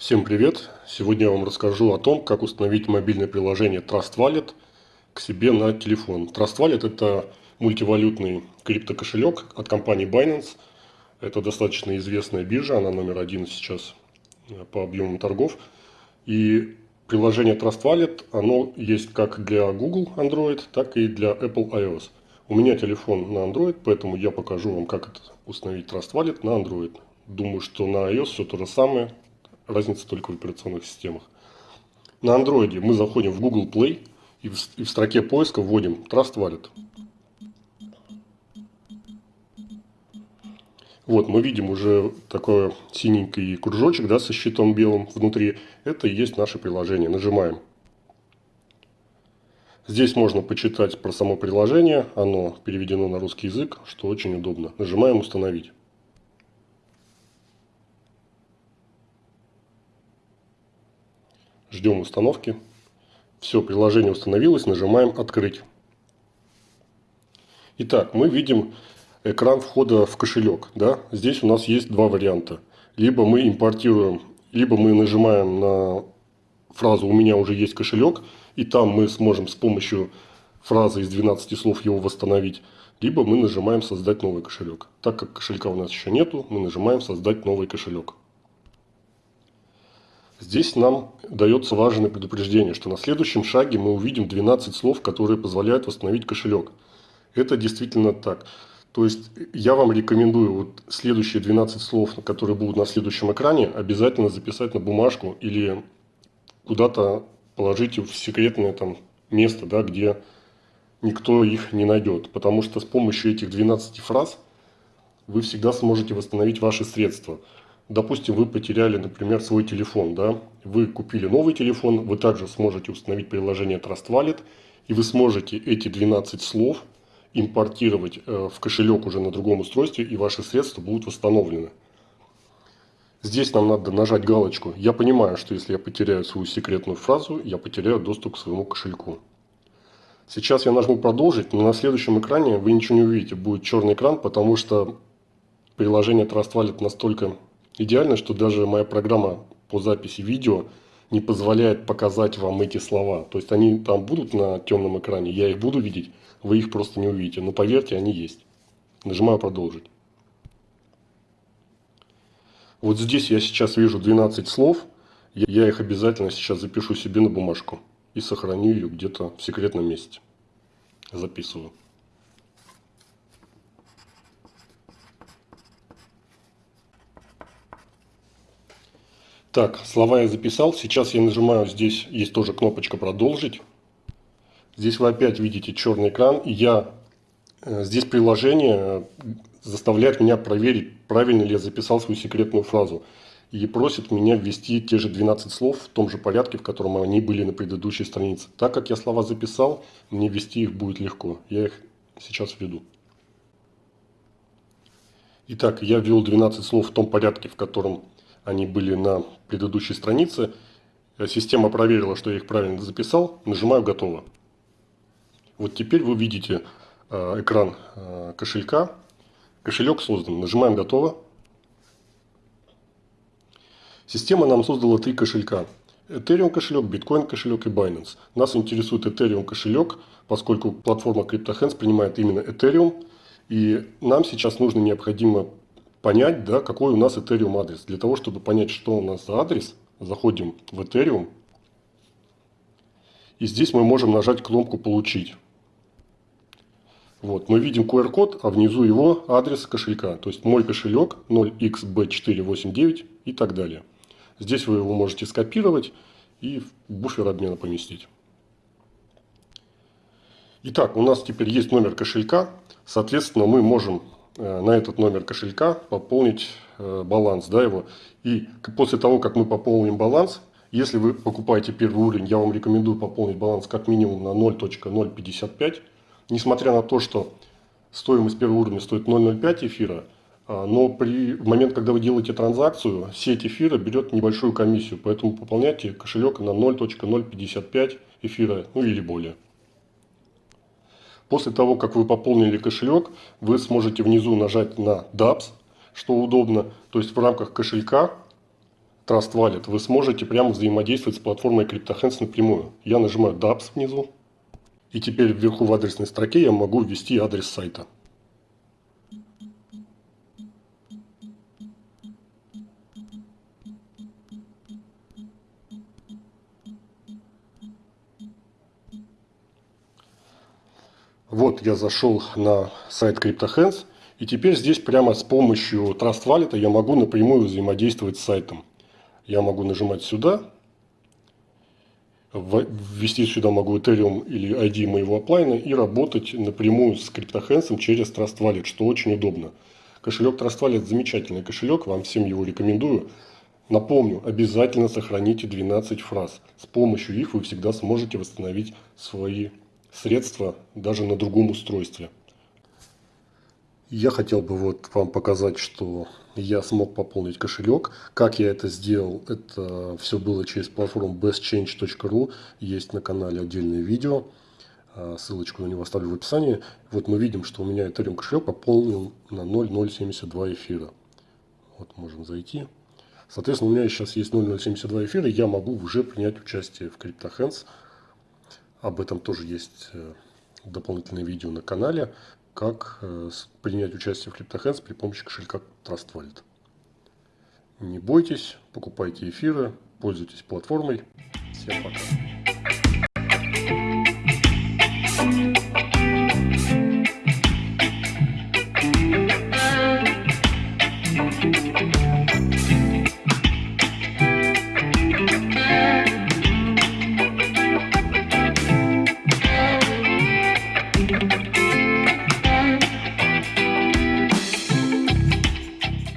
Всем привет! Сегодня я вам расскажу о том, как установить мобильное приложение Trust Wallet к себе на телефон. Trust Wallet это мультивалютный криптокошелек от компании Binance. Это достаточно известная биржа, она номер один сейчас э, по объемам торгов. И приложение Trust Wallet, оно есть как для Google Android, так и для Apple iOS. У меня телефон на Android, поэтому я покажу вам, как установить Trust Wallet на Android. Думаю, что на iOS все то же самое, разница только в операционных системах. На андроиде мы заходим в Google Play и в, и в строке поиска вводим Trust Wallet. Вот, мы видим уже такой синенький кружочек да, со щитом белым внутри. Это и есть наше приложение. Нажимаем. Здесь можно почитать про само приложение. Оно переведено на русский язык, что очень удобно. Нажимаем «Установить». Ждем установки. Все, приложение установилось, нажимаем «Открыть». Итак, мы видим экран входа в кошелек. Да? Здесь у нас есть два варианта. Либо мы импортируем, либо мы нажимаем на фразу «У меня уже есть кошелек», и там мы сможем с помощью фразы из 12 слов его восстановить, либо мы нажимаем «Создать новый кошелек». Так как кошелька у нас еще нету, мы нажимаем «Создать новый кошелек». Здесь нам дается важное предупреждение, что на следующем шаге мы увидим 12 слов, которые позволяют восстановить кошелек. Это действительно так. То есть я вам рекомендую вот следующие 12 слов, которые будут на следующем экране, обязательно записать на бумажку или куда-то положить в секретное там место, да, где никто их не найдет. Потому что с помощью этих 12 фраз вы всегда сможете восстановить ваши средства допустим, вы потеряли, например, свой телефон, да, вы купили новый телефон, вы также сможете установить приложение Trust Wallet, и вы сможете эти 12 слов импортировать э, в кошелек уже на другом устройстве, и ваши средства будут восстановлены. Здесь нам надо нажать галочку. Я понимаю, что если я потеряю свою секретную фразу, я потеряю доступ к своему кошельку. Сейчас я нажму продолжить, но на следующем экране вы ничего не увидите. Будет черный экран, потому что приложение Trust Wallet настолько Идеально, что даже моя программа по записи видео не позволяет показать вам эти слова. То есть они там будут на темном экране, я их буду видеть, вы их просто не увидите. Но поверьте, они есть. Нажимаю продолжить. Вот здесь я сейчас вижу 12 слов. Я их обязательно сейчас запишу себе на бумажку и сохраню ее где-то в секретном месте. Записываю. Так, слова я записал. Сейчас я нажимаю, здесь есть тоже кнопочка «Продолжить». Здесь вы опять видите черный экран. И я, э, здесь приложение э, заставляет меня проверить, правильно ли я записал свою секретную фразу. И просит меня ввести те же 12 слов в том же порядке, в котором они были на предыдущей странице. Так как я слова записал, мне ввести их будет легко. Я их сейчас введу. Итак, я ввел 12 слов в том порядке, в котором они были на предыдущей странице. Система проверила, что я их правильно записал. Нажимаю «Готово». Вот теперь вы видите э, экран э, кошелька. Кошелек создан. Нажимаем «Готово». Система нам создала три кошелька. Ethereum кошелек, Bitcoin кошелек и Binance. Нас интересует Ethereum кошелек, поскольку платформа CryptoHands принимает именно Ethereum. И нам сейчас нужно необходимо понять, да, какой у нас Ethereum адрес. Для того, чтобы понять, что у нас за адрес, заходим в Ethereum. И здесь мы можем нажать кнопку «Получить». Вот, мы видим QR-код, а внизу его адрес кошелька. То есть мой кошелек 0xb489 и так далее. Здесь вы его можете скопировать и в буфер обмена поместить. Итак, у нас теперь есть номер кошелька. Соответственно, мы можем на этот номер кошелька пополнить э, баланс да, его. И после того, как мы пополним баланс, если вы покупаете первый уровень, я вам рекомендую пополнить баланс как минимум на 0.055. Несмотря на то, что стоимость первого уровня стоит 0.05 эфира, а, но при, в момент, когда вы делаете транзакцию, сеть эфира берет небольшую комиссию, поэтому пополняйте кошелек на 0.055 эфира, ну или более. После того, как вы пополнили кошелек, вы сможете внизу нажать на DApps, что удобно. То есть в рамках кошелька Trust Wallet, вы сможете прямо взаимодействовать с платформой CryptoHands напрямую. Я нажимаю DApps внизу. И теперь вверху в адресной строке я могу ввести адрес сайта. Вот я зашел на сайт CryptoHands. И теперь здесь прямо с помощью Trust Wallet я могу напрямую взаимодействовать с сайтом. Я могу нажимать сюда, ввести сюда могу Ethereum или ID моего оплайна и работать напрямую с CryptoHands через Trust Wallet, что очень удобно. Кошелек Trust Wallet замечательный кошелек, вам всем его рекомендую. Напомню, обязательно сохраните 12 фраз. С помощью их вы всегда сможете восстановить свои средства даже на другом устройстве. Я хотел бы вот вам показать, что я смог пополнить кошелек. Как я это сделал, это все было через платформу bestchange.ru. Есть на канале отдельное видео. А, ссылочку на него оставлю в описании. Вот мы видим, что у меня Ethereum кошелек пополнил на 0,072 эфира. Вот можем зайти. Соответственно, у меня сейчас есть 0,072 эфира. Я могу уже принять участие в CryptoHands. Об этом тоже есть э, дополнительное видео на канале как э, принять участие в CryptoHands при помощи кошелька Trust Wallet. Не бойтесь, покупайте эфиры, пользуйтесь платформой. Всем пока.